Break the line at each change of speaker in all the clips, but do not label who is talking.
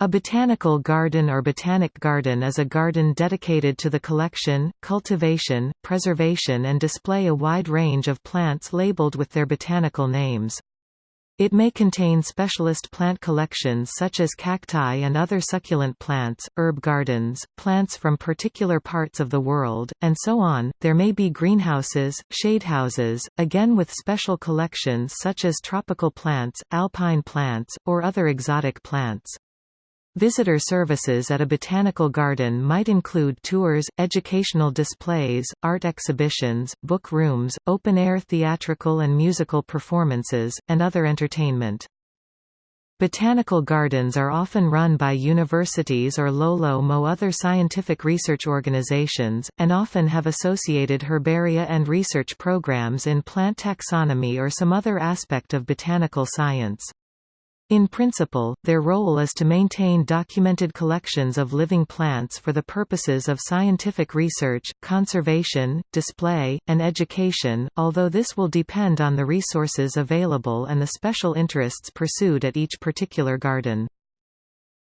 A botanical garden or botanic garden is a garden dedicated to the collection, cultivation, preservation and display a wide range of plants labeled with their botanical names. It may contain specialist plant collections such as cacti and other succulent plants, herb gardens, plants from particular parts of the world, and so on. There may be greenhouses, shadehouses, again with special collections such as tropical plants, alpine plants, or other exotic plants. Visitor services at a botanical garden might include tours, educational displays, art exhibitions, book rooms, open-air theatrical and musical performances, and other entertainment. Botanical gardens are often run by universities or Lolo-Mo other scientific research organizations, and often have associated herbaria and research programs in plant taxonomy or some other aspect of botanical science. In principle, their role is to maintain documented collections of living plants for the purposes of scientific research, conservation, display, and education, although this will depend on the resources available and the special interests pursued at each particular garden.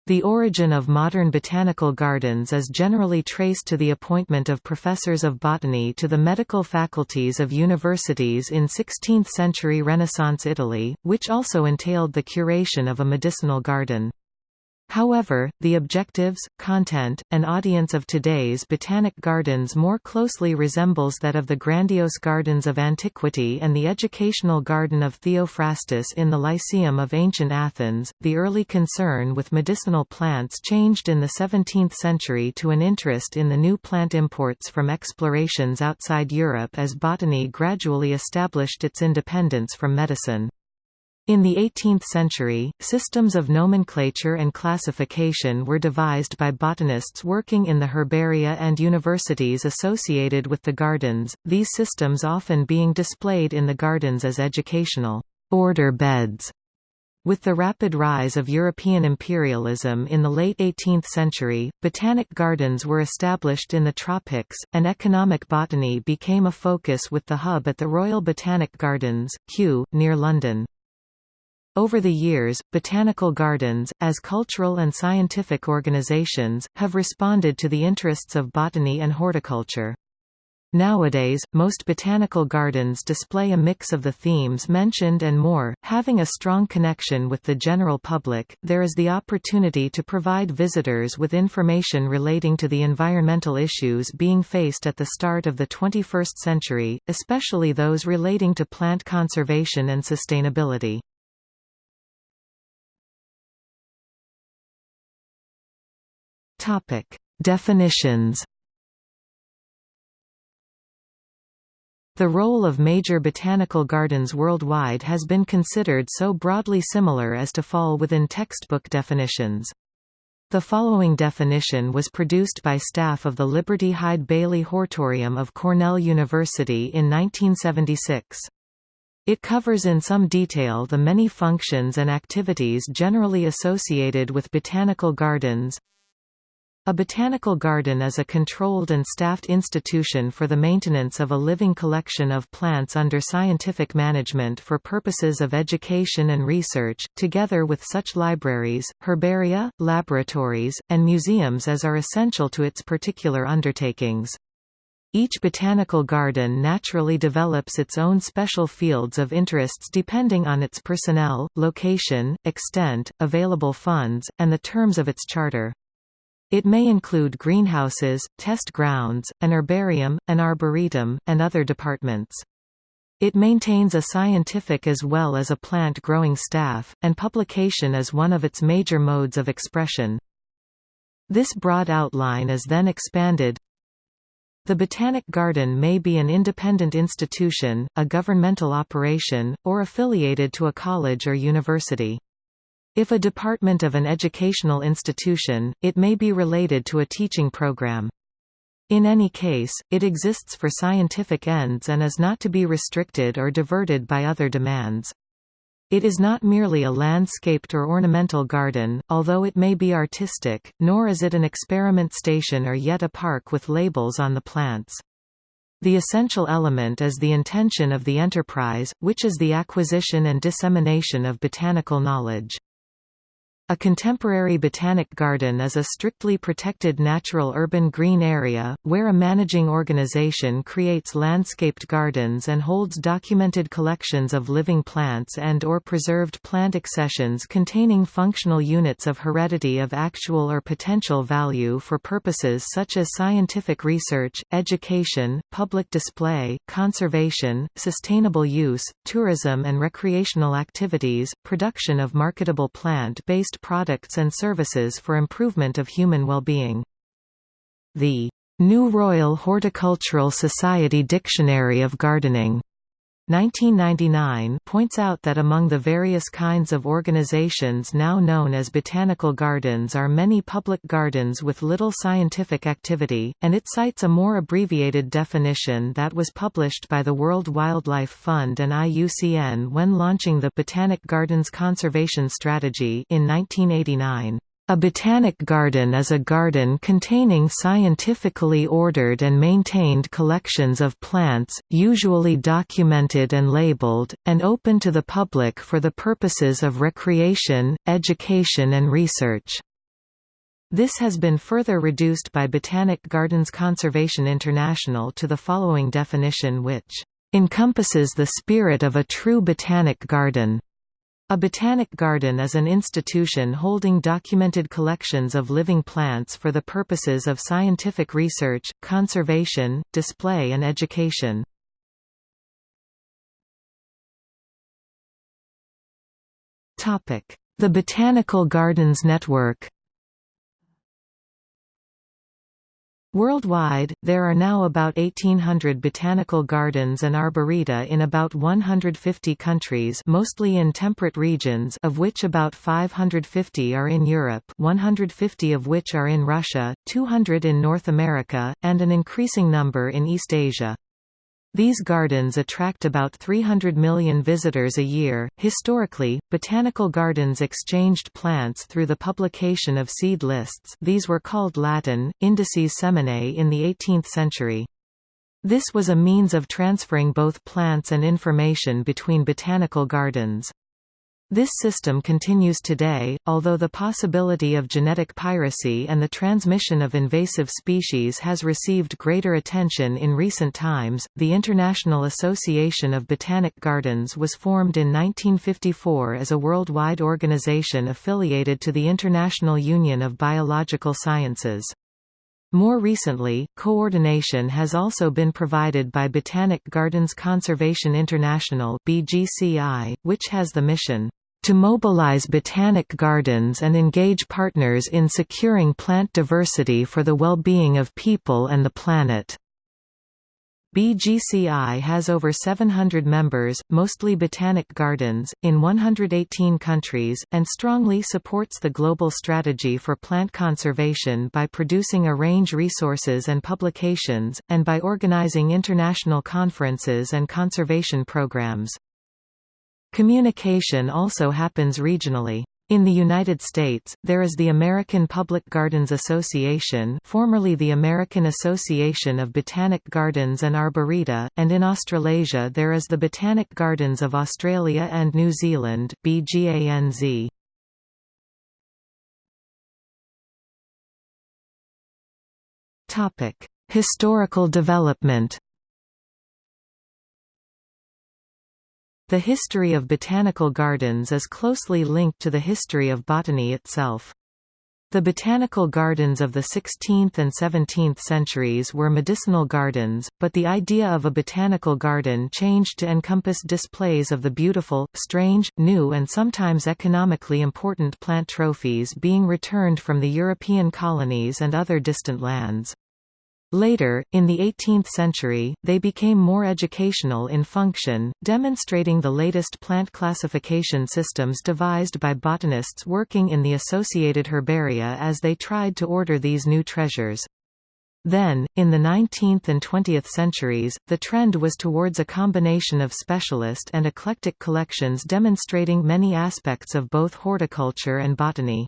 The origin of modern botanical gardens is generally traced to the appointment of professors of botany to the medical faculties of universities in 16th-century Renaissance Italy, which also entailed the curation of a medicinal garden. However, the objectives, content, and audience of today's botanic gardens more closely resembles that of the grandiose gardens of antiquity and the educational garden of Theophrastus in the Lyceum of ancient Athens. The early concern with medicinal plants changed in the 17th century to an interest in the new plant imports from explorations outside Europe as botany gradually established its independence from medicine. In the 18th century, systems of nomenclature and classification were devised by botanists working in the herbaria and universities associated with the gardens, these systems often being displayed in the gardens as educational order beds. With the rapid rise of European imperialism in the late 18th century, botanic gardens were established in the tropics, and economic botany became a focus with the hub at the Royal Botanic Gardens, Kew, near London. Over the years, botanical gardens, as cultural and scientific organizations, have responded to the interests of botany and horticulture. Nowadays, most botanical gardens display a mix of the themes mentioned and more. Having a strong connection with the general public, there is the opportunity to provide visitors with information relating to the environmental issues being faced at the start of the 21st century, especially those relating to plant conservation and sustainability. Topic: Definitions. The role of major botanical gardens worldwide has been considered so broadly similar as to fall within textbook definitions. The following definition was produced by staff of the Liberty Hyde Bailey Hortorium of Cornell University in 1976. It covers in some detail the many functions and activities generally associated with botanical gardens, a botanical garden is a controlled and staffed institution for the maintenance of a living collection of plants under scientific management for purposes of education and research, together with such libraries, herbaria, laboratories, and museums as are essential to its particular undertakings. Each botanical garden naturally develops its own special fields of interests depending on its personnel, location, extent, available funds, and the terms of its charter. It may include greenhouses, test grounds, an herbarium, an arboretum, and other departments. It maintains a scientific as well as a plant-growing staff, and publication is one of its major modes of expression. This broad outline is then expanded the Botanic Garden may be an independent institution, a governmental operation, or affiliated to a college or university. If a department of an educational institution, it may be related to a teaching program. In any case, it exists for scientific ends and is not to be restricted or diverted by other demands. It is not merely a landscaped or ornamental garden, although it may be artistic, nor is it an experiment station or yet a park with labels on the plants. The essential element is the intention of the enterprise, which is the acquisition and dissemination of botanical knowledge. A contemporary botanic garden is a strictly protected natural urban green area, where a managing organization creates landscaped gardens and holds documented collections of living plants and or preserved plant accessions containing functional units of heredity of actual or potential value for purposes such as scientific research, education, public display, conservation, sustainable use, tourism and recreational activities, production of marketable plant-based products and services for improvement of human well-being. The New Royal Horticultural Society Dictionary of Gardening 1999 points out that among the various kinds of organizations now known as botanical gardens are many public gardens with little scientific activity, and it cites a more abbreviated definition that was published by the World Wildlife Fund and IUCN when launching the Botanic Gardens Conservation Strategy in 1989. A botanic garden is a garden containing scientifically ordered and maintained collections of plants, usually documented and labeled, and open to the public for the purposes of recreation, education and research. This has been further reduced by Botanic Gardens Conservation International to the following definition which encompasses the spirit of a true botanic garden. A botanic garden is an institution holding documented collections of living plants for the purposes of scientific research, conservation, display and education. The Botanical Gardens Network Worldwide, there are now about 1,800 botanical gardens and arboreta in about 150 countries mostly in temperate regions of which about 550 are in Europe 150 of which are in Russia, 200 in North America, and an increasing number in East Asia. These gardens attract about 300 million visitors a year. Historically, botanical gardens exchanged plants through the publication of seed lists. These were called Latin indices seminae in the 18th century. This was a means of transferring both plants and information between botanical gardens. This system continues today, although the possibility of genetic piracy and the transmission of invasive species has received greater attention in recent times. The International Association of Botanic Gardens was formed in 1954 as a worldwide organization affiliated to the International Union of Biological Sciences. More recently, coordination has also been provided by Botanic Gardens Conservation International (BGCI), which has the mission to mobilize botanic gardens and engage partners in securing plant diversity for the well-being of people and the planet. BGCI has over 700 members, mostly botanic gardens, in 118 countries, and strongly supports the global strategy for plant conservation by producing a range resources and publications, and by organizing international conferences and conservation programs. Communication also happens regionally. In the United States, there is the American Public Gardens Association formerly the American Association of Botanic Gardens and Arboreta, and in Australasia there is the Botanic Gardens of Australia and New Zealand BGANZ. Historical development The history of botanical gardens is closely linked to the history of botany itself. The botanical gardens of the 16th and 17th centuries were medicinal gardens, but the idea of a botanical garden changed to encompass displays of the beautiful, strange, new and sometimes economically important plant trophies being returned from the European colonies and other distant lands. Later, in the 18th century, they became more educational in function, demonstrating the latest plant classification systems devised by botanists working in the associated herbaria as they tried to order these new treasures. Then, in the 19th and 20th centuries, the trend was towards a combination of specialist and eclectic collections demonstrating many aspects of both horticulture and botany.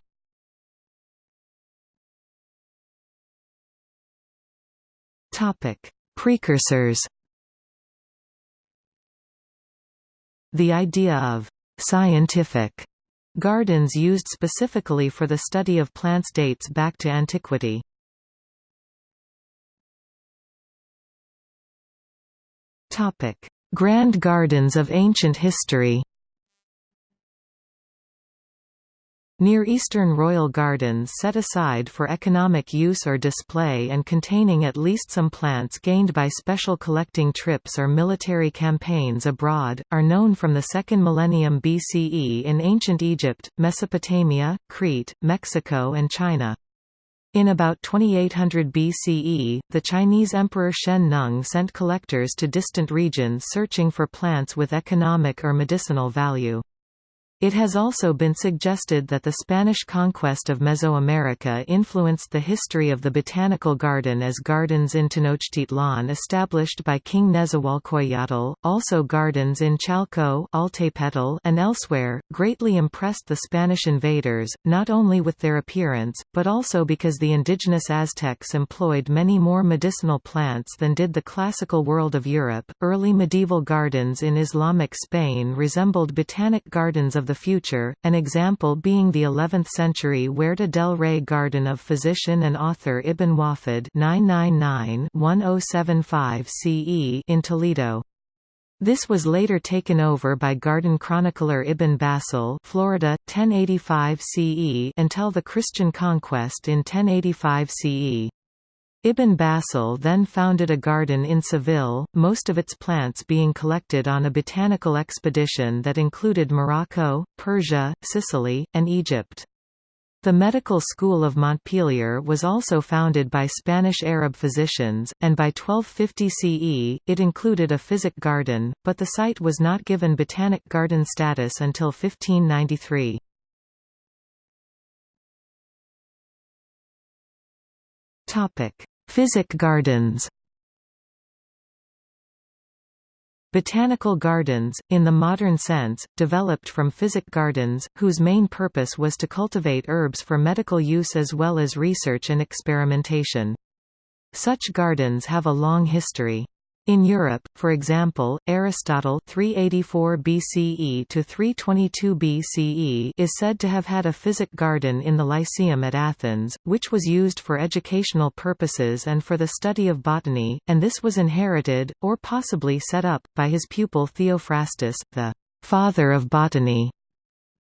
Topic: Precursors. The idea of scientific Gardens used specifically for the study of plants dates back to antiquity. Topic: Grand Gardens of ancient history Near Eastern royal gardens set aside for economic use or display and containing at least some plants gained by special collecting trips or military campaigns abroad, are known from the 2nd millennium BCE in ancient Egypt, Mesopotamia, Crete, Mexico and China. In about 2800 BCE, the Chinese Emperor Shen Nung sent collectors to distant regions searching for plants with economic or medicinal value. It has also been suggested that the Spanish conquest of Mesoamerica influenced the history of the botanical garden as gardens in Tenochtitlan established by King Nezahualcoyotl, also gardens in Chalco and elsewhere, greatly impressed the Spanish invaders, not only with their appearance, but also because the indigenous Aztecs employed many more medicinal plants than did the classical world of Europe. Early medieval gardens in Islamic Spain resembled botanic gardens of the future, an example being the 11th-century Huerta del Rey garden of physician and author Ibn Wafid 999-1075 CE in Toledo. This was later taken over by garden chronicler Ibn Bassal Florida, 1085 CE until the Christian conquest in 1085 CE. Ibn Bassal then founded a garden in Seville, most of its plants being collected on a botanical expedition that included Morocco, Persia, Sicily, and Egypt. The medical school of Montpellier was also founded by Spanish Arab physicians, and by 1250 CE, it included a physic garden, but the site was not given botanic garden status until 1593. Physic gardens Botanical gardens, in the modern sense, developed from physic gardens, whose main purpose was to cultivate herbs for medical use as well as research and experimentation. Such gardens have a long history. In Europe, for example, Aristotle 384 BCE to 322 BCE is said to have had a physic garden in the Lyceum at Athens, which was used for educational purposes and for the study of botany, and this was inherited, or possibly set up, by his pupil Theophrastus, the father of botany.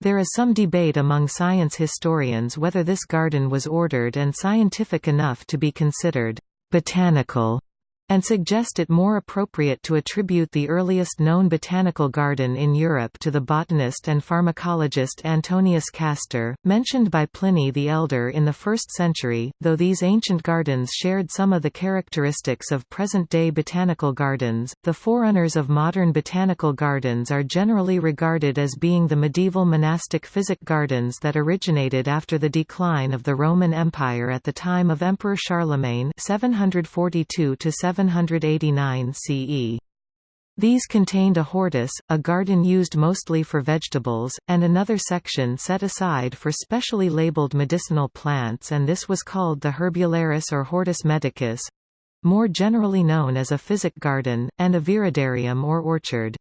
There is some debate among science historians whether this garden was ordered and scientific enough to be considered botanical and suggest it more appropriate to attribute the earliest known botanical garden in Europe to the botanist and pharmacologist Antonius Castor, mentioned by Pliny the Elder in the 1st century, though these ancient gardens shared some of the characteristics of present-day botanical gardens. The forerunners of modern botanical gardens are generally regarded as being the medieval monastic physic gardens that originated after the decline of the Roman Empire at the time of Emperor Charlemagne 742 to 789 CE. These contained a hortus, a garden used mostly for vegetables, and another section set aside for specially labeled medicinal plants and this was called the Herbularis or Hortus Medicus—more generally known as a physic garden, and a viridarium or orchard.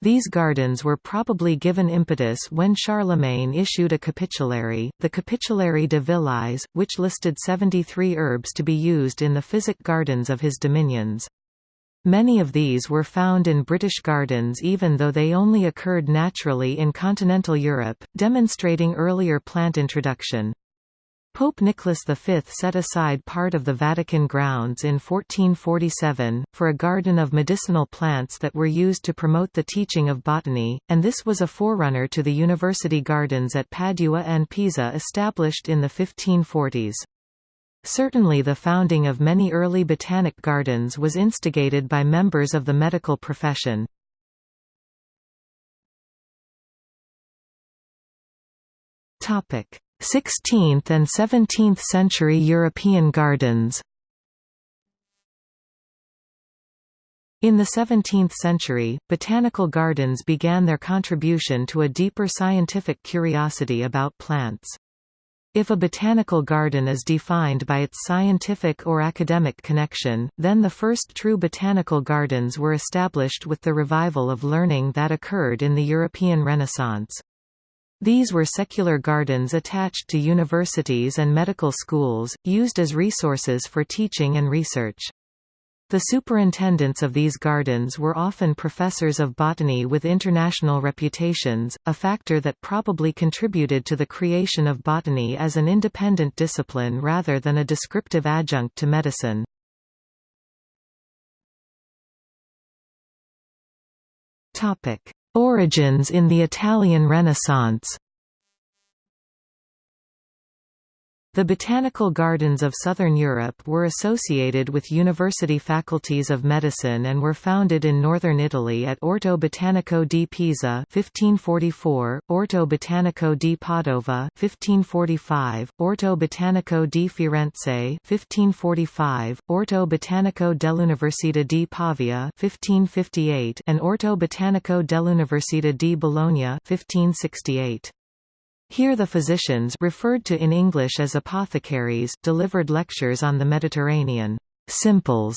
These gardens were probably given impetus when Charlemagne issued a capitulary, the Capitulary de Villais, which listed 73 herbs to be used in the physic gardens of his dominions. Many of these were found in British gardens even though they only occurred naturally in continental Europe, demonstrating earlier plant introduction. Pope Nicholas V set aside part of the Vatican grounds in 1447, for a garden of medicinal plants that were used to promote the teaching of botany, and this was a forerunner to the university gardens at Padua and Pisa established in the 1540s. Certainly the founding of many early botanic gardens was instigated by members of the medical profession. Topic 16th and 17th century European gardens In the 17th century, botanical gardens began their contribution to a deeper scientific curiosity about plants. If a botanical garden is defined by its scientific or academic connection, then the first true botanical gardens were established with the revival of learning that occurred in the European Renaissance. These were secular gardens attached to universities and medical schools, used as resources for teaching and research. The superintendents of these gardens were often professors of botany with international reputations, a factor that probably contributed to the creation of botany as an independent discipline rather than a descriptive adjunct to medicine. Origins in the Italian Renaissance The botanical gardens of southern Europe were associated with university faculties of medicine and were founded in northern Italy at Orto Botanico di Pisa 1544, Orto Botanico di Padova 1545, Orto Botanico di Firenze 1545, Orto Botanico dell'Università di Pavia 1558 and Orto Botanico dell'Università di Bologna 1568. Here the physicians referred to in English as apothecaries delivered lectures on the Mediterranean simples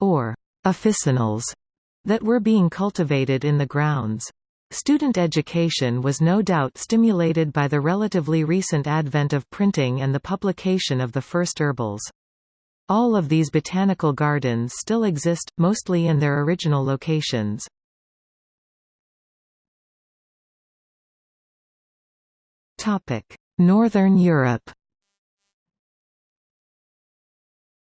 or officinals that were being cultivated in the grounds. Student education was no doubt stimulated by the relatively recent advent of printing and the publication of the first herbals. All of these botanical gardens still exist, mostly in their original locations. Northern Europe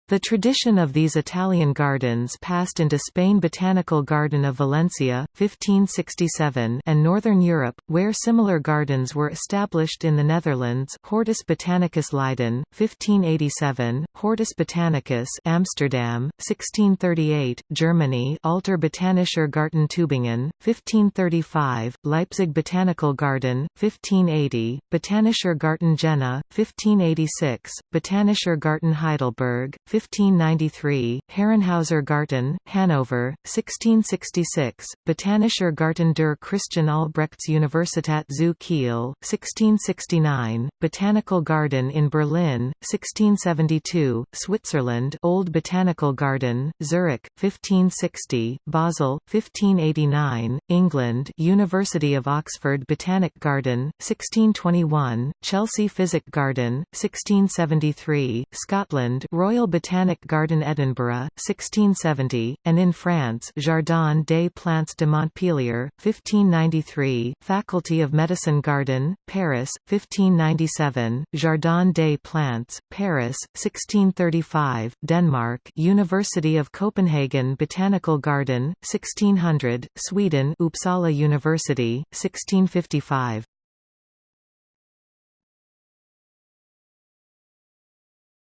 The tradition of these Italian gardens passed into Spain Botanical Garden of Valencia, 1567 and Northern Europe, where similar gardens were established in the Netherlands Hortus Botanicus Leiden, 1587, Hortus Botanicus Amsterdam, 1638, Germany Alter Botanischer Garten Tübingen, 1535, Leipzig Botanical Garden, 1580, Botanischer Garten Jena, 1586, Botanischer Garten Heidelberg, 1593, Herrenhauser Garten, Hanover, 1666, Botanischer Garten der Christian Albrechts Universität zu Kiel, 1669, Botanical Garden in Berlin, 1672, Switzerland Old Botanical Garden, Zurich, 1560, Basel, 1589, England University of Oxford Botanic Garden, 1621, Chelsea Physic Garden, 1673, Scotland Royal Botanical Botanic Garden Edinburgh, 1670, and in France Jardin des Plantes de Montpellier, 1593, Faculty of Medicine Garden, Paris, 1597, Jardin des Plantes, Paris, 1635, Denmark University of Copenhagen Botanical Garden, 1600, Sweden Uppsala University, 1655.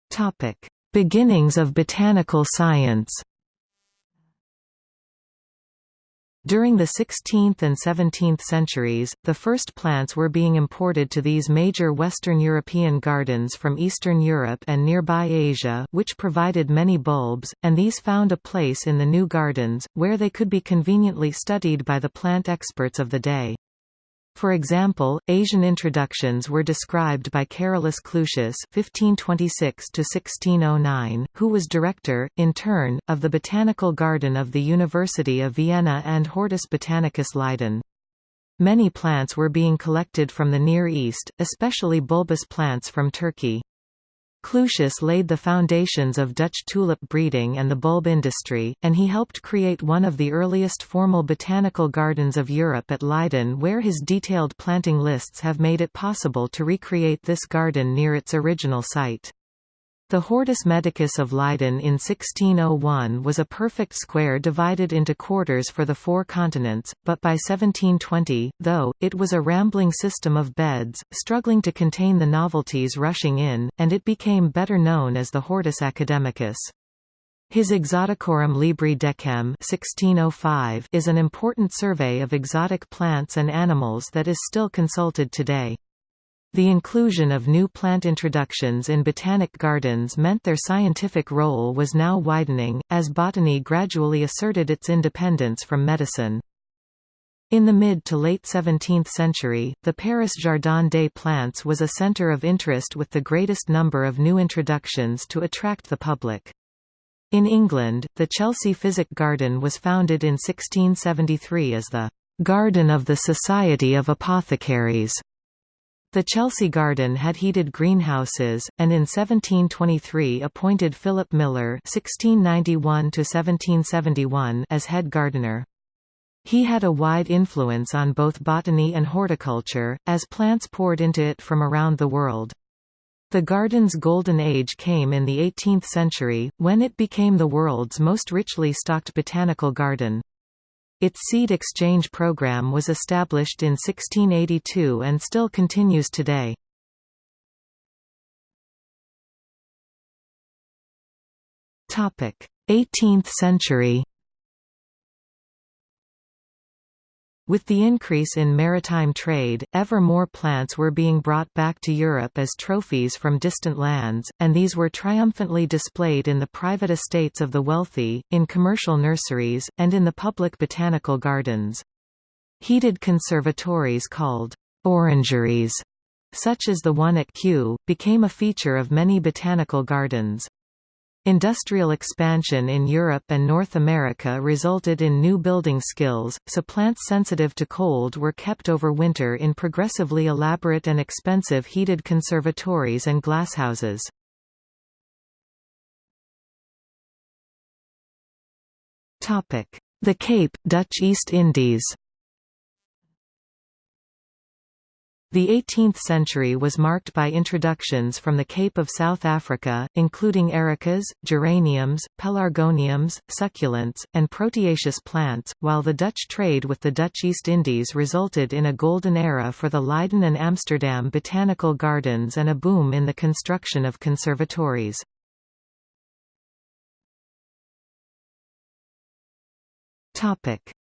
Topic Beginnings of botanical science During the 16th and 17th centuries, the first plants were being imported to these major Western European gardens from Eastern Europe and nearby Asia which provided many bulbs, and these found a place in the new gardens, where they could be conveniently studied by the plant experts of the day. For example, Asian introductions were described by Carolus Clusius (1526–1609), who was director, in turn, of the Botanical Garden of the University of Vienna and Hortus Botanicus Leiden. Many plants were being collected from the Near East, especially bulbous plants from Turkey. Clusius laid the foundations of Dutch tulip breeding and the bulb industry, and he helped create one of the earliest formal botanical gardens of Europe at Leiden where his detailed planting lists have made it possible to recreate this garden near its original site. The Hortus Medicus of Leiden in 1601 was a perfect square divided into quarters for the four continents, but by 1720, though, it was a rambling system of beds, struggling to contain the novelties rushing in, and it became better known as the Hortus Academicus. His Exoticorum Libri Decem 1605 is an important survey of exotic plants and animals that is still consulted today. The inclusion of new plant introductions in botanic gardens meant their scientific role was now widening, as botany gradually asserted its independence from medicine. In the mid to late 17th century, the Paris Jardin des Plantes was a centre of interest with the greatest number of new introductions to attract the public. In England, the Chelsea Physic Garden was founded in 1673 as the "'Garden of the Society of Apothecaries' The Chelsea Garden had heated greenhouses, and in 1723 appointed Philip Miller (1691–1771) as head gardener. He had a wide influence on both botany and horticulture, as plants poured into it from around the world. The garden's golden age came in the 18th century, when it became the world's most richly stocked botanical garden. Its seed exchange program was established in 1682 and still continues today. Topic: 18th century. With the increase in maritime trade, ever more plants were being brought back to Europe as trophies from distant lands, and these were triumphantly displayed in the private estates of the wealthy, in commercial nurseries, and in the public botanical gardens. Heated conservatories called orangeries, such as the one at Kew, became a feature of many botanical gardens. Industrial expansion in Europe and North America resulted in new building skills, so plants sensitive to cold were kept over winter in progressively elaborate and expensive heated conservatories and glasshouses. The Cape, Dutch East Indies The 18th century was marked by introductions from the Cape of South Africa, including ericas, geraniums, pelargoniums, succulents, and proteaceous plants, while the Dutch trade with the Dutch East Indies resulted in a golden era for the Leiden and Amsterdam botanical gardens and a boom in the construction of conservatories.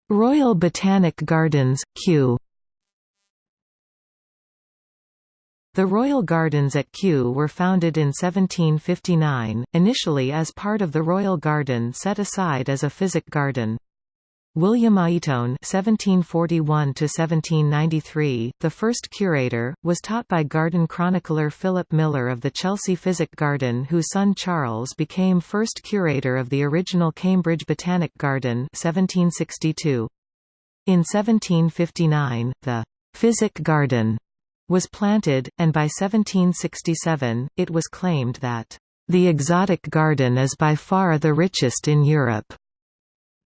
Royal Botanic Gardens, Kew The Royal Gardens at Kew were founded in 1759, initially as part of the Royal Garden set aside as a physic garden. William Aiton (1741–1793), the first curator, was taught by garden chronicler Philip Miller of the Chelsea Physic Garden, whose son Charles became first curator of the original Cambridge Botanic Garden (1762). In 1759, the Physic Garden was planted, and by 1767, it was claimed that, "...the exotic garden is by far the richest in Europe."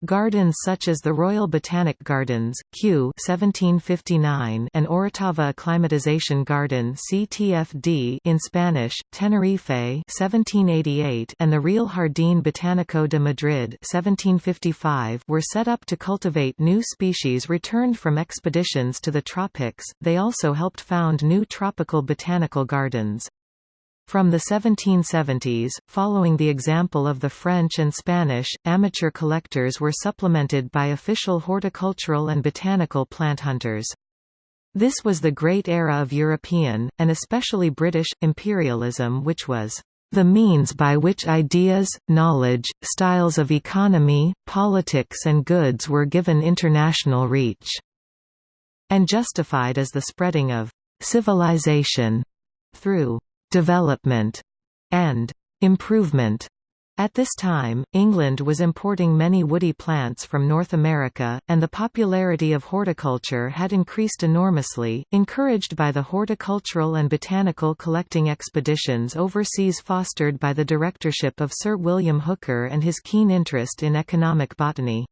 Gardens such as the Royal Botanic Gardens, Kew 1759 and Orotava Acclimatization Garden CTFD in Spanish, Tenerife 1788 and the Real Jardín Botánico de Madrid 1755 were set up to cultivate new species returned from expeditions to the tropics, they also helped found new tropical botanical gardens. From the 1770s, following the example of the French and Spanish, amateur collectors were supplemented by official horticultural and botanical plant hunters. This was the great era of European, and especially British, imperialism which was the means by which ideas, knowledge, styles of economy, politics and goods were given international reach, and justified as the spreading of civilization through development, and improvement. At this time, England was importing many woody plants from North America, and the popularity of horticulture had increased enormously, encouraged by the horticultural and botanical collecting expeditions overseas fostered by the directorship of Sir William Hooker and his keen interest in economic botany.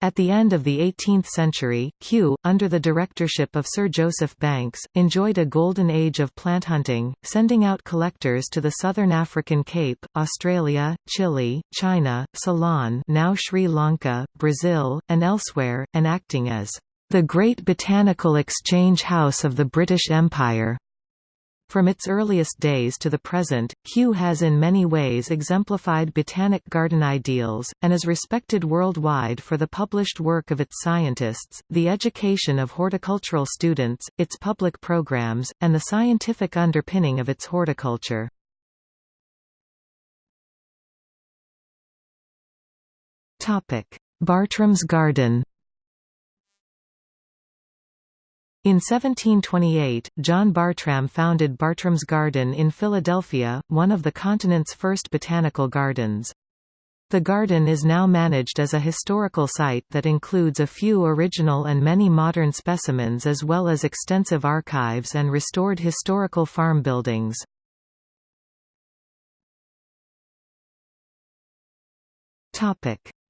At the end of the 18th century, Kew, under the directorship of Sir Joseph Banks, enjoyed a golden age of plant hunting, sending out collectors to the southern African Cape, Australia, Chile, China, Ceylon now Sri Lanka, Brazil, and elsewhere, and acting as the great botanical exchange house of the British Empire. From its earliest days to the present, Kew has in many ways exemplified botanic garden ideals, and is respected worldwide for the published work of its scientists, the education of horticultural students, its public programs, and the scientific underpinning of its horticulture. Bartram's Garden In 1728, John Bartram founded Bartram's Garden in Philadelphia, one of the continent's first botanical gardens. The garden is now managed as a historical site that includes a few original and many modern specimens as well as extensive archives and restored historical farm buildings.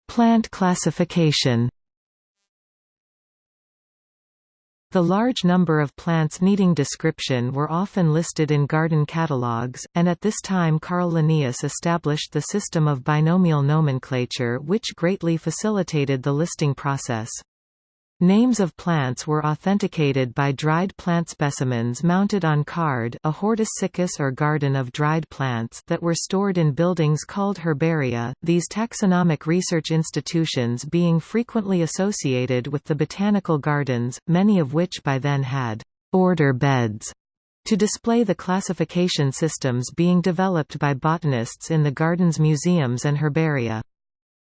Plant classification The large number of plants needing description were often listed in garden catalogues, and at this time Carl Linnaeus established the system of binomial nomenclature which greatly facilitated the listing process. Names of plants were authenticated by dried plant specimens mounted on card a hortus or garden of dried plants that were stored in buildings called herbaria, these taxonomic research institutions being frequently associated with the botanical gardens, many of which by then had «order beds» to display the classification systems being developed by botanists in the gardens museums and herbaria.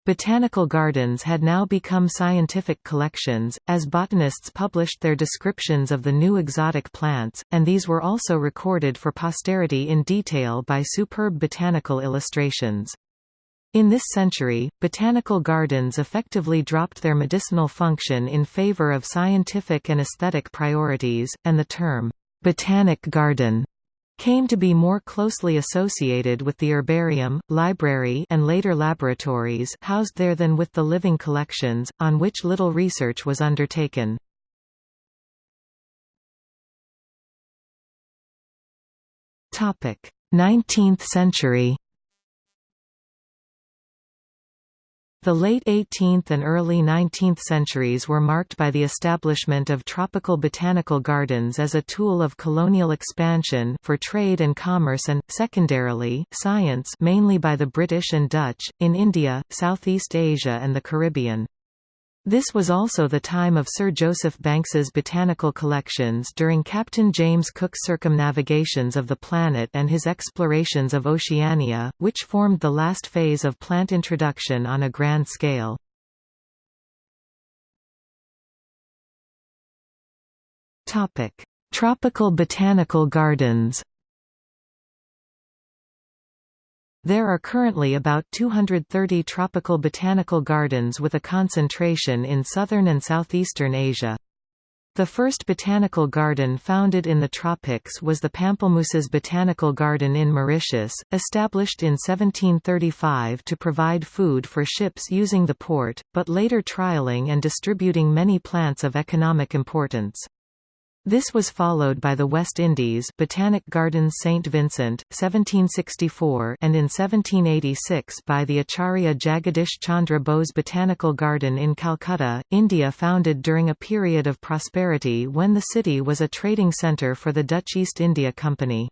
Botanical gardens had now become scientific collections, as botanists published their descriptions of the new exotic plants, and these were also recorded for posterity in detail by superb botanical illustrations. In this century, botanical gardens effectively dropped their medicinal function in favor of scientific and aesthetic priorities, and the term, "'botanic garden' came to be more closely associated with the herbarium, library and later laboratories housed there than with the living collections, on which little research was undertaken. Topic: Nineteenth century The late 18th and early 19th centuries were marked by the establishment of tropical botanical gardens as a tool of colonial expansion for trade and commerce and, secondarily, science mainly by the British and Dutch, in India, Southeast Asia and the Caribbean. This was also the time of Sir Joseph Banks's botanical collections during Captain James Cook's circumnavigations of the planet and his explorations of Oceania, which formed the last phase of plant introduction on a grand scale. Tropical botanical gardens There are currently about 230 tropical botanical gardens with a concentration in southern and southeastern Asia. The first botanical garden founded in the tropics was the Pamplemousses Botanical Garden in Mauritius, established in 1735 to provide food for ships using the port, but later trialing and distributing many plants of economic importance. This was followed by the West Indies Botanic Gardens St Vincent, 1764 and in 1786 by the Acharya Jagadish Chandra Bose Botanical Garden in Calcutta, India founded during a period of prosperity when the city was a trading centre for the Dutch East India Company.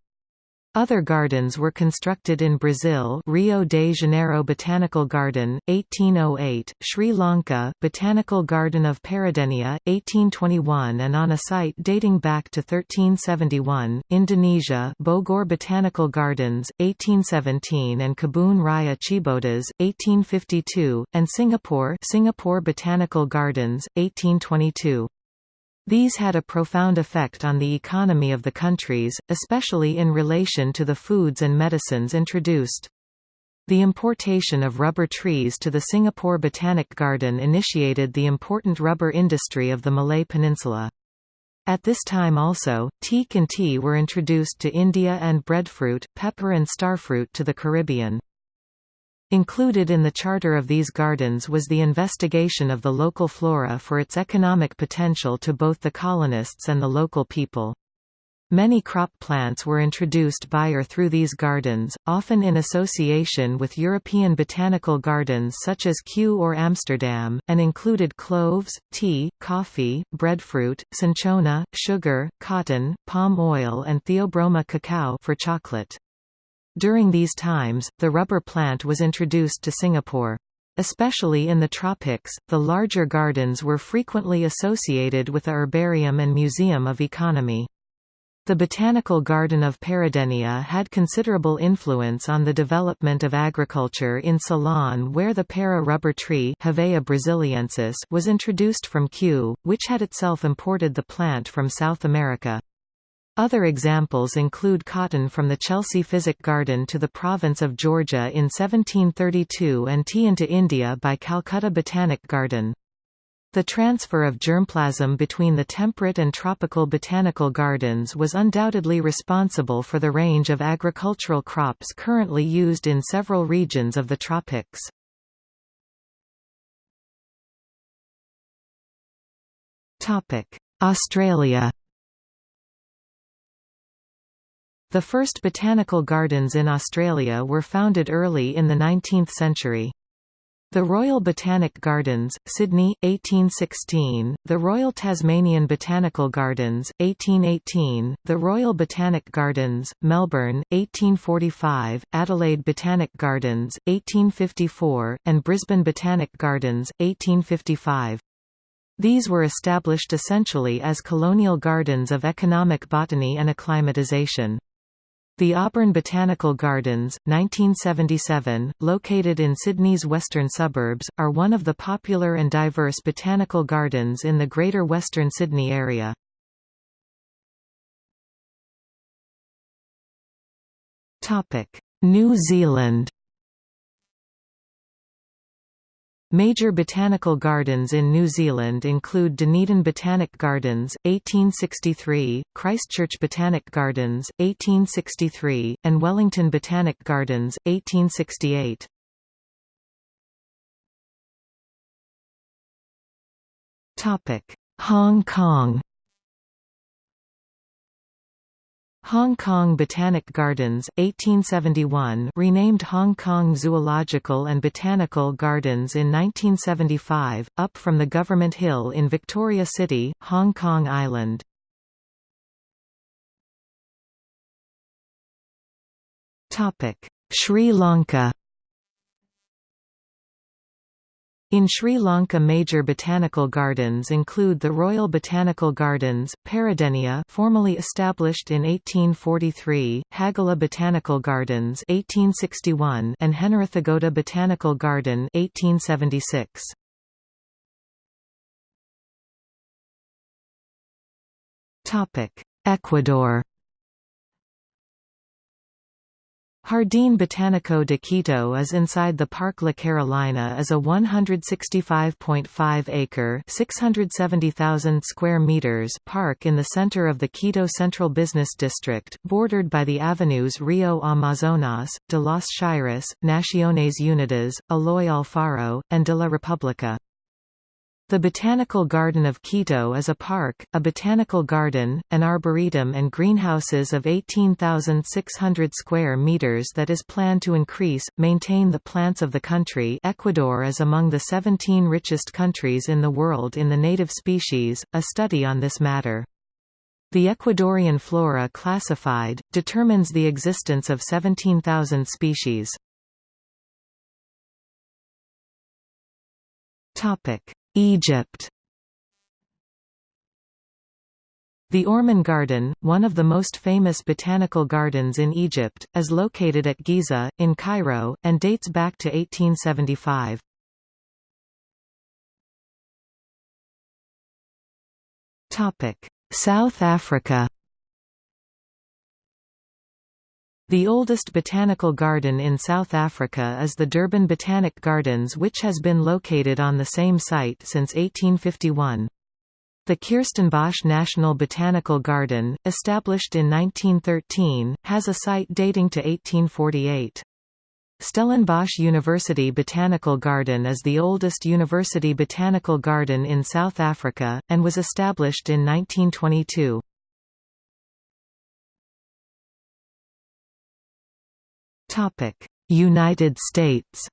Other gardens were constructed in Brazil Rio de Janeiro Botanical Garden, 1808, Sri Lanka Botanical Garden of Peradeniya, 1821 and on a site dating back to 1371, Indonesia Bogor Botanical Gardens, 1817 and Kebun Raya Cibodas, 1852, and Singapore Singapore Botanical Gardens, 1822. These had a profound effect on the economy of the countries, especially in relation to the foods and medicines introduced. The importation of rubber trees to the Singapore Botanic Garden initiated the important rubber industry of the Malay Peninsula. At this time also, teak and tea were introduced to India and breadfruit, pepper and starfruit to the Caribbean. Included in the charter of these gardens was the investigation of the local flora for its economic potential to both the colonists and the local people. Many crop plants were introduced by or through these gardens, often in association with European botanical gardens such as Kew or Amsterdam, and included cloves, tea, coffee, breadfruit, cinchona, sugar, cotton, palm oil and Theobroma cacao for chocolate. During these times, the rubber plant was introduced to Singapore. Especially in the tropics, the larger gardens were frequently associated with the herbarium and museum of economy. The Botanical Garden of Peradeniya had considerable influence on the development of agriculture in Ceylon where the para rubber tree brasiliensis was introduced from Kew, which had itself imported the plant from South America. Other examples include cotton from the Chelsea Physic Garden to the province of Georgia in 1732 and tea into India by Calcutta Botanic Garden. The transfer of germplasm between the temperate and tropical botanical gardens was undoubtedly responsible for the range of agricultural crops currently used in several regions of the tropics. Australia The first botanical gardens in Australia were founded early in the 19th century. The Royal Botanic Gardens, Sydney, 1816, the Royal Tasmanian Botanical Gardens, 1818, the Royal Botanic Gardens, Melbourne, 1845, Adelaide Botanic Gardens, 1854, and Brisbane Botanic Gardens, 1855. These were established essentially as colonial gardens of economic botany and acclimatization. The Auburn Botanical Gardens, 1977, located in Sydney's western suburbs, are one of the popular and diverse botanical gardens in the Greater Western Sydney area. New Zealand Major botanical gardens in New Zealand include Dunedin Botanic Gardens, 1863, Christchurch Botanic Gardens, 1863, and Wellington Botanic Gardens, 1868. Hong Kong Hong Kong Botanic Gardens 1871 renamed Hong Kong Zoological and Botanical Gardens in 1975, up from the Government Hill in Victoria City, Hong Kong Island. Sri Lanka In Sri Lanka major botanical gardens include the Royal Botanical Gardens, Peradeniya formerly established in 1843, Hakgala Botanical Gardens 1861 and Henarathgoda Botanical Garden 1876. Ecuador Jardín Botánico de Quito is inside the Parque La Carolina is a 165.5-acre (670,000 square meters) park in the center of the Quito Central Business District, bordered by the avenues Rio Amazonas, de los Shyris, Naciones Unidas, Eloy Alfaro, and de la República. The Botanical Garden of Quito is a park, a botanical garden, an arboretum and greenhouses of 18,600 square meters that is planned to increase, maintain the plants of the country Ecuador is among the 17 richest countries in the world in the native species, a study on this matter. The Ecuadorian flora classified, determines the existence of 17,000 species. Topic Egypt The Orman Garden, one of the most famous botanical gardens in Egypt, is located at Giza, in Cairo, and dates back to 1875. South Africa The oldest botanical garden in South Africa is the Durban Botanic Gardens which has been located on the same site since 1851. The Kirstenbosch National Botanical Garden, established in 1913, has a site dating to 1848. Stellenbosch University Botanical Garden is the oldest university botanical garden in South Africa, and was established in 1922. United States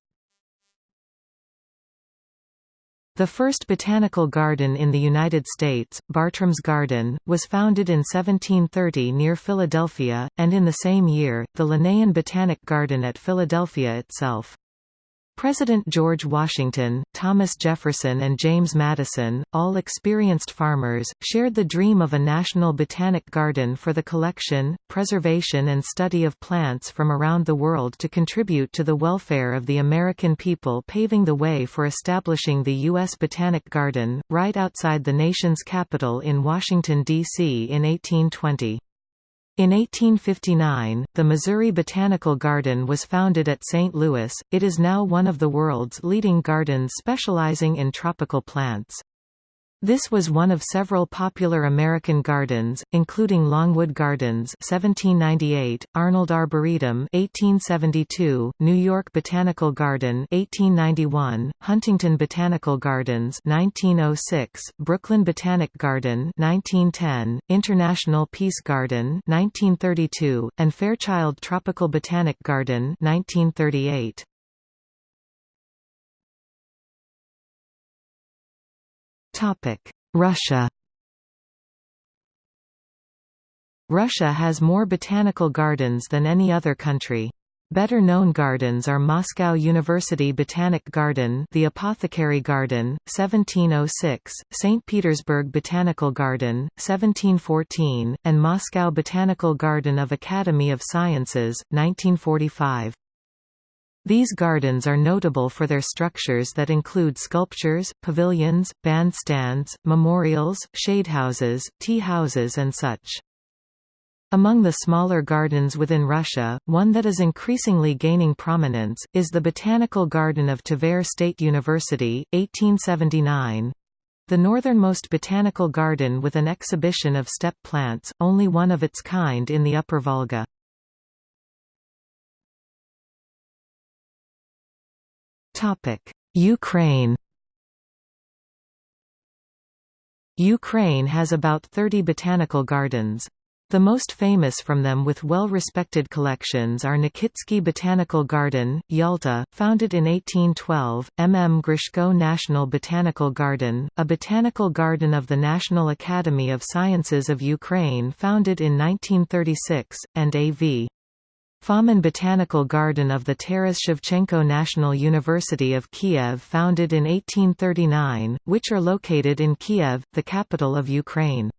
The first botanical garden in the United States, Bartram's Garden, was founded in 1730 near Philadelphia, and in the same year, the Linnaean Botanic Garden at Philadelphia itself. President George Washington, Thomas Jefferson and James Madison, all experienced farmers, shared the dream of a national botanic garden for the collection, preservation and study of plants from around the world to contribute to the welfare of the American people paving the way for establishing the U.S. Botanic Garden, right outside the nation's capital in Washington, D.C. in 1820. In 1859, the Missouri Botanical Garden was founded at St. Louis. It is now one of the world's leading gardens specializing in tropical plants. This was one of several popular American gardens, including Longwood Gardens (1798), Arnold Arboretum (1872), New York Botanical Garden (1891), Huntington Botanical Gardens (1906), Brooklyn Botanic Garden (1910), International Peace Garden (1932), and Fairchild Tropical Botanic Garden (1938). Russia Russia has more botanical gardens than any other country. Better known gardens are Moscow University Botanic Garden the Apothecary Garden, 1706, St. Petersburg Botanical Garden, 1714, and Moscow Botanical Garden of Academy of Sciences, 1945. These gardens are notable for their structures that include sculptures, pavilions, bandstands, memorials, shadehouses, tea houses and such. Among the smaller gardens within Russia, one that is increasingly gaining prominence, is the Botanical Garden of Tver State University, 1879. The northernmost botanical garden with an exhibition of steppe plants, only one of its kind in the Upper Volga. Ukraine Ukraine has about 30 botanical gardens. The most famous from them with well-respected collections are Nikitsky Botanical Garden, Yalta, founded in 1812, M. M. Grishko National Botanical Garden, a botanical garden of the National Academy of Sciences of Ukraine founded in 1936, and A.V. Fomin Botanical Garden of the Taras Shevchenko National University of Kiev founded in 1839, which are located in Kiev, the capital of Ukraine.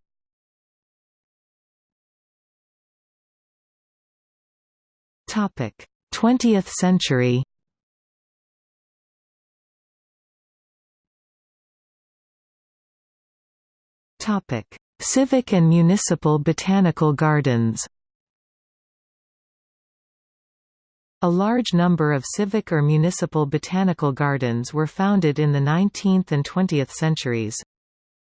Topic: 20th century. Topic: Civic and municipal botanical gardens. A large number of civic or municipal botanical gardens were founded in the 19th and 20th centuries.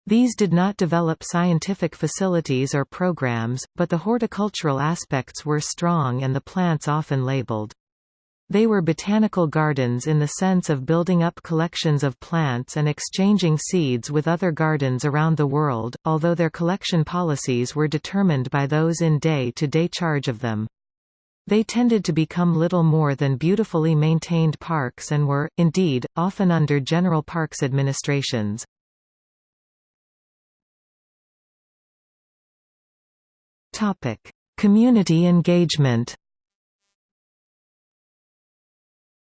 These did not develop scientific facilities or programs, but the horticultural aspects were strong and the plants often labeled. They were botanical gardens in the sense of building up collections of plants and exchanging seeds with other gardens around the world, although their collection policies were determined by those in day-to-day -day charge of them. They tended to become little more than beautifully maintained parks and were, indeed, often under general parks administrations. Community engagement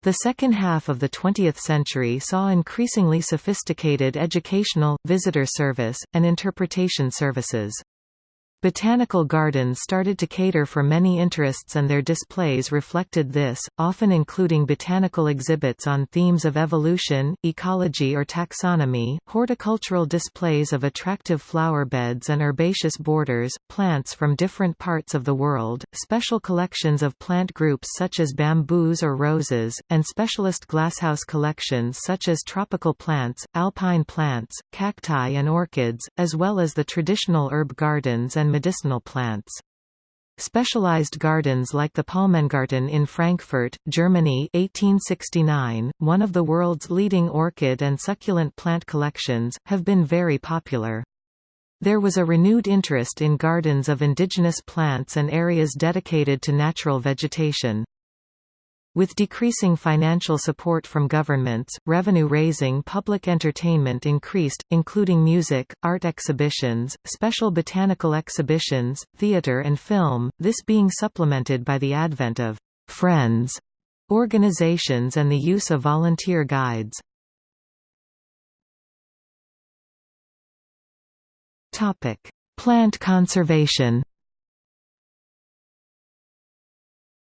The second half of the 20th century saw increasingly sophisticated educational, visitor service, and interpretation services. Botanical gardens started to cater for many interests and their displays reflected this, often including botanical exhibits on themes of evolution, ecology or taxonomy, horticultural displays of attractive flower beds and herbaceous borders, plants from different parts of the world, special collections of plant groups such as bamboos or roses, and specialist glasshouse collections such as tropical plants, alpine plants, cacti and orchids, as well as the traditional herb gardens and and medicinal plants. Specialized gardens like the Palmengarten in Frankfurt, Germany 1869, one of the world's leading orchid and succulent plant collections, have been very popular. There was a renewed interest in gardens of indigenous plants and areas dedicated to natural vegetation. With decreasing financial support from governments, revenue-raising public entertainment increased, including music, art exhibitions, special botanical exhibitions, theater and film, this being supplemented by the advent of «friends» organizations and the use of volunteer guides. Plant conservation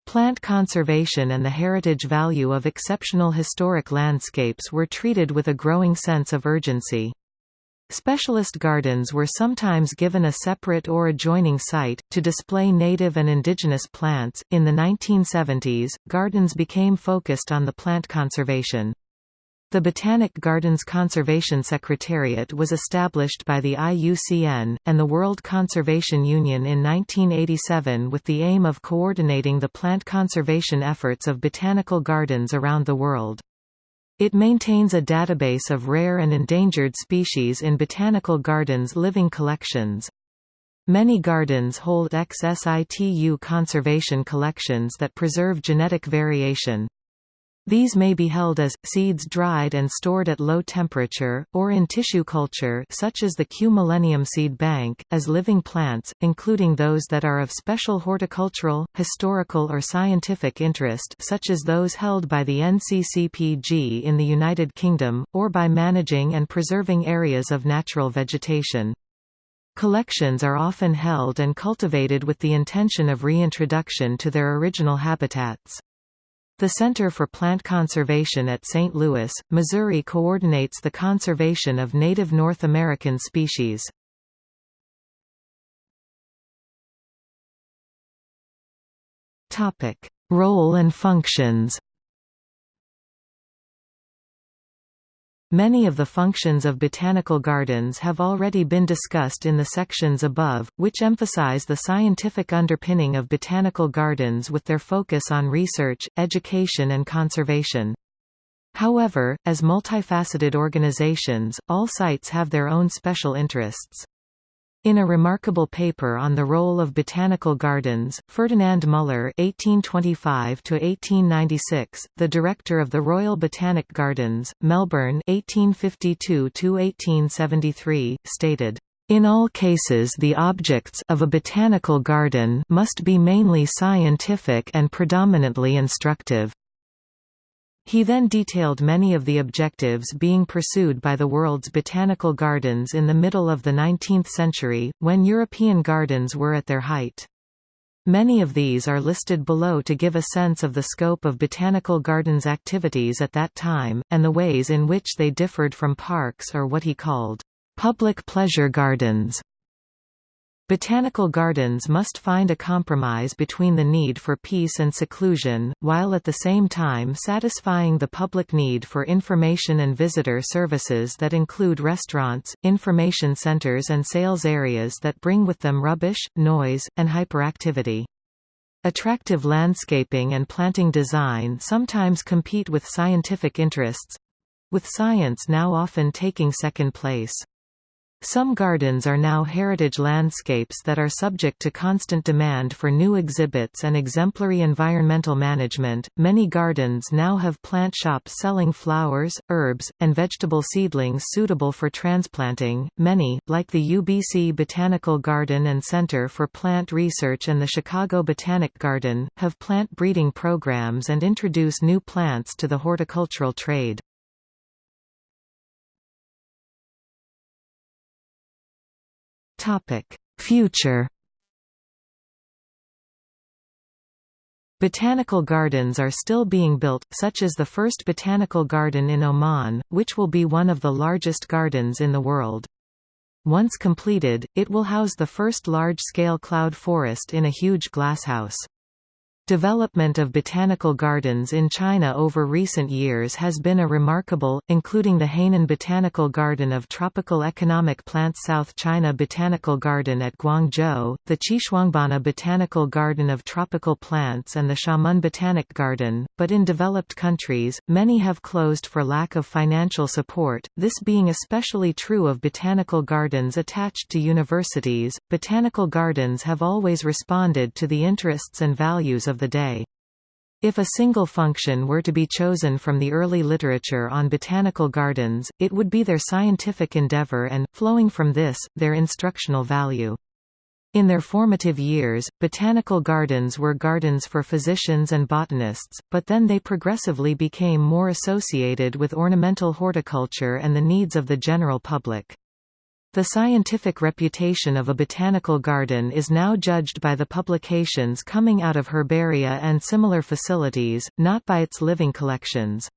Plant conservation and the heritage value of exceptional historic landscapes were treated with a growing sense of urgency. Specialist gardens were sometimes given a separate or adjoining site, to display native and indigenous plants. In the 1970s, gardens became focused on the plant conservation. The Botanic Gardens Conservation Secretariat was established by the IUCN, and the World Conservation Union in 1987 with the aim of coordinating the plant conservation efforts of botanical gardens around the world. It maintains a database of rare and endangered species in botanical gardens' living collections. Many gardens hold ex situ conservation collections that preserve genetic variation. These may be held as, seeds dried and stored at low temperature, or in tissue culture such as the Kew Millennium Seed Bank, as living plants, including those that are of special horticultural, historical or scientific interest such as those held by the NCCPG in the United Kingdom, or by managing and preserving areas of natural vegetation. Collections are often held and cultivated with the intention of reintroduction to their original habitats. The Center for Plant Conservation at St. Louis, Missouri coordinates the conservation of native North American species. Role and functions Many of the functions of botanical gardens have already been discussed in the sections above, which emphasize the scientific underpinning of botanical gardens with their focus on research, education and conservation. However, as multifaceted organizations, all sites have their own special interests. In a remarkable paper on the role of botanical gardens, Ferdinand Müller (1825–1896), the director of the Royal Botanic Gardens, Melbourne (1852–1873), stated. In all cases the objects of a botanical garden must be mainly scientific and predominantly instructive. He then detailed many of the objectives being pursued by the world's botanical gardens in the middle of the 19th century, when European gardens were at their height. Many of these are listed below to give a sense of the scope of botanical gardens' activities at that time, and the ways in which they differed from parks or what he called public pleasure gardens. Botanical gardens must find a compromise between the need for peace and seclusion, while at the same time satisfying the public need for information and visitor services that include restaurants, information centers and sales areas that bring with them rubbish, noise, and hyperactivity. Attractive landscaping and planting design sometimes compete with scientific interests—with science now often taking second place. Some gardens are now heritage landscapes that are subject to constant demand for new exhibits and exemplary environmental management. Many gardens now have plant shops selling flowers, herbs, and vegetable seedlings suitable for transplanting. Many, like the UBC Botanical Garden and Center for Plant Research and the Chicago Botanic Garden, have plant breeding programs and introduce new plants to the horticultural trade. Future Botanical gardens are still being built, such as the first botanical garden in Oman, which will be one of the largest gardens in the world. Once completed, it will house the first large-scale cloud forest in a huge glasshouse. Development of botanical gardens in China over recent years has been a remarkable, including the Hainan Botanical Garden of Tropical Economic Plants South China Botanical Garden at Guangzhou, the Xishuangbanna Botanical Garden of Tropical Plants and the Xiamen Botanic Garden, but in developed countries, many have closed for lack of financial support, this being especially true of botanical gardens attached to universities. Botanical gardens have always responded to the interests and values of of the day. If a single function were to be chosen from the early literature on botanical gardens, it would be their scientific endeavor and, flowing from this, their instructional value. In their formative years, botanical gardens were gardens for physicians and botanists, but then they progressively became more associated with ornamental horticulture and the needs of the general public. The scientific reputation of a botanical garden is now judged by the publications coming out of herbaria and similar facilities, not by its living collections.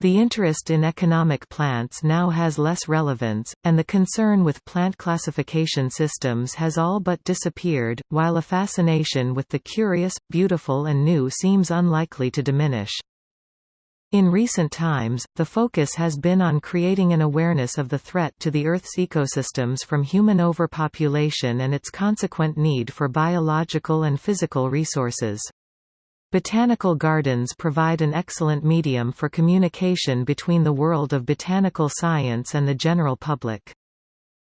The interest in economic plants now has less relevance, and the concern with plant classification systems has all but disappeared, while a fascination with the curious, beautiful and new seems unlikely to diminish. In recent times, the focus has been on creating an awareness of the threat to the Earth's ecosystems from human overpopulation and its consequent need for biological and physical resources. Botanical gardens provide an excellent medium for communication between the world of botanical science and the general public.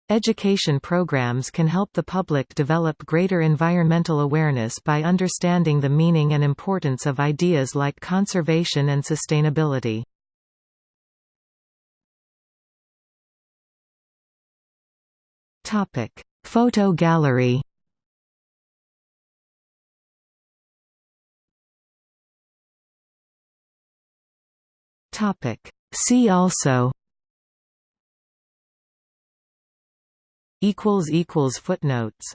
Education programs can help the public develop greater environmental awareness by understanding the meaning and importance of ideas like conservation and sustainability. Topic: Photo gallery Topic: See also equals equals footnotes